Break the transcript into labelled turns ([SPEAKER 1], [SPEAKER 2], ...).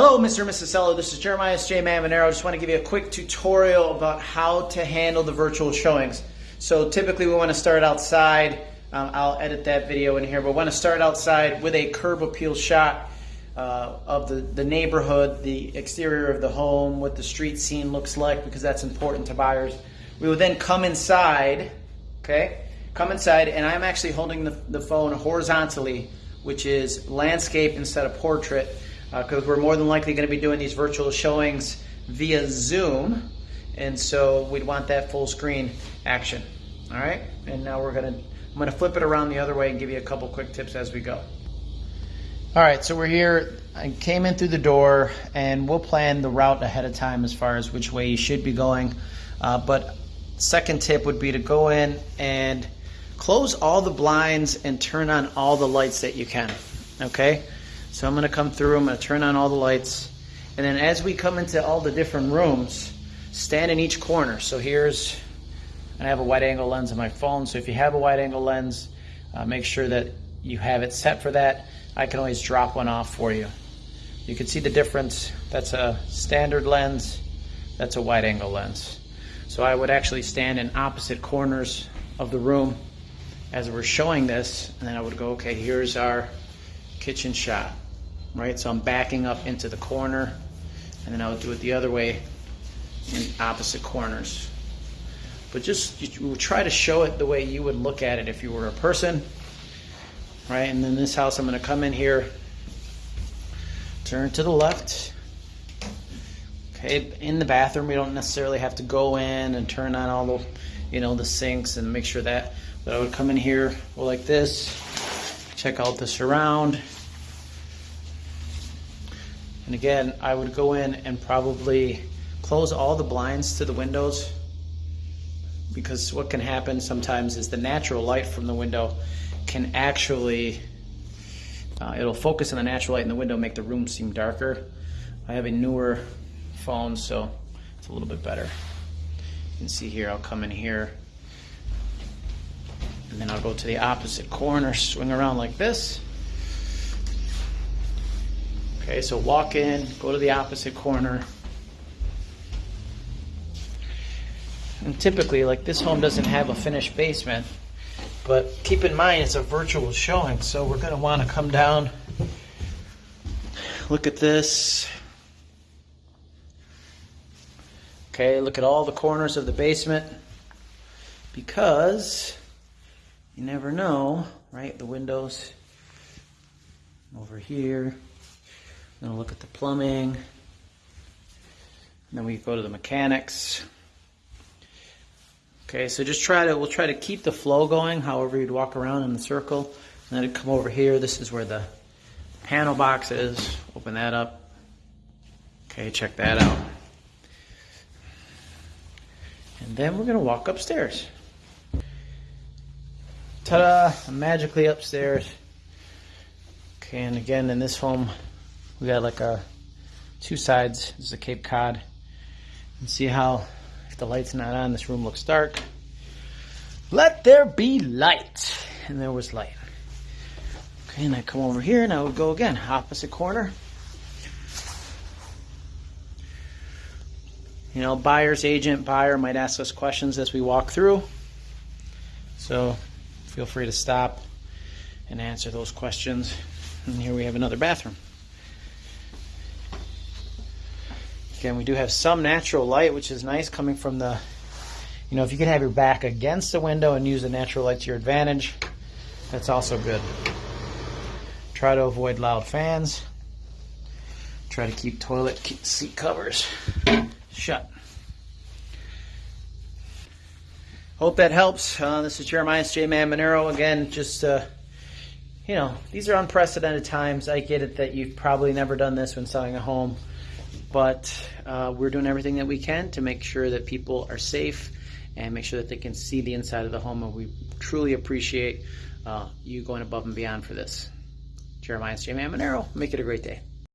[SPEAKER 1] Hello, Mr. and Mrs. Seller. This is Jeremiah J. Manero. I just want to give you a quick tutorial about how to handle the virtual showings. So typically we want to start outside. Um, I'll edit that video in here, but we want to start outside with a curb appeal shot uh, of the, the neighborhood, the exterior of the home, what the street scene looks like, because that's important to buyers. We will then come inside, okay? Come inside, and I'm actually holding the, the phone horizontally, which is landscape instead of portrait because uh, we're more than likely going to be doing these virtual showings via Zoom. And so we'd want that full screen action. All right, and now we're gonna, I'm gonna flip it around the other way and give you a couple quick tips as we go. All right, so we're here. I came in through the door and we'll plan the route ahead of time as far as which way you should be going. Uh, but second tip would be to go in and close all the blinds and turn on all the lights that you can, okay? So I'm gonna come through, I'm gonna turn on all the lights. And then as we come into all the different rooms, stand in each corner. So here's, I have a wide angle lens on my phone. So if you have a wide angle lens, uh, make sure that you have it set for that. I can always drop one off for you. You can see the difference. That's a standard lens. That's a wide angle lens. So I would actually stand in opposite corners of the room as we're showing this. And then I would go, okay, here's our kitchen shot, right? So I'm backing up into the corner and then I'll do it the other way in opposite corners. But just you try to show it the way you would look at it if you were a person, right? And then this house, I'm gonna come in here, turn to the left. Okay, in the bathroom, we don't necessarily have to go in and turn on all the, you know, the sinks and make sure that, but I would come in here, go like this, check out the surround. And again, I would go in and probably close all the blinds to the windows because what can happen sometimes is the natural light from the window can actually, uh, it'll focus on the natural light in the window, make the room seem darker. I have a newer phone, so it's a little bit better. You can see here, I'll come in here and then I'll go to the opposite corner, swing around like this. Okay, so walk in, go to the opposite corner. And typically, like this home doesn't have a finished basement, but keep in mind it's a virtual showing, so we're gonna wanna come down, look at this. Okay, look at all the corners of the basement because you never know, right? The windows over here. Then look at the plumbing. Then we go to the mechanics. Okay, so just try to, we'll try to keep the flow going, however you'd walk around in the circle. And then it'd come over here. This is where the panel box is. Open that up. Okay, check that out. And then we're gonna walk upstairs. Ta-da! I'm magically upstairs. Okay, and again, in this home, we got like a two sides. This is a Cape Cod. And see how, if the light's not on, this room looks dark. Let there be light. And there was light. Okay, and I come over here and I would go again, opposite corner. You know, buyer's agent, buyer might ask us questions as we walk through. So feel free to stop and answer those questions. And here we have another bathroom. Again, we do have some natural light, which is nice coming from the, you know, if you can have your back against the window and use the natural light to your advantage, that's also good. Try to avoid loud fans. Try to keep toilet seat covers shut. Hope that helps. Uh, this is Jeremiah J. Man Monero. Again, just, uh, you know, these are unprecedented times. I get it that you've probably never done this when selling a home, but uh, we're doing everything that we can to make sure that people are safe and make sure that they can see the inside of the home. And we truly appreciate uh, you going above and beyond for this. Jeremiah J. Man Monero. Make it a great day.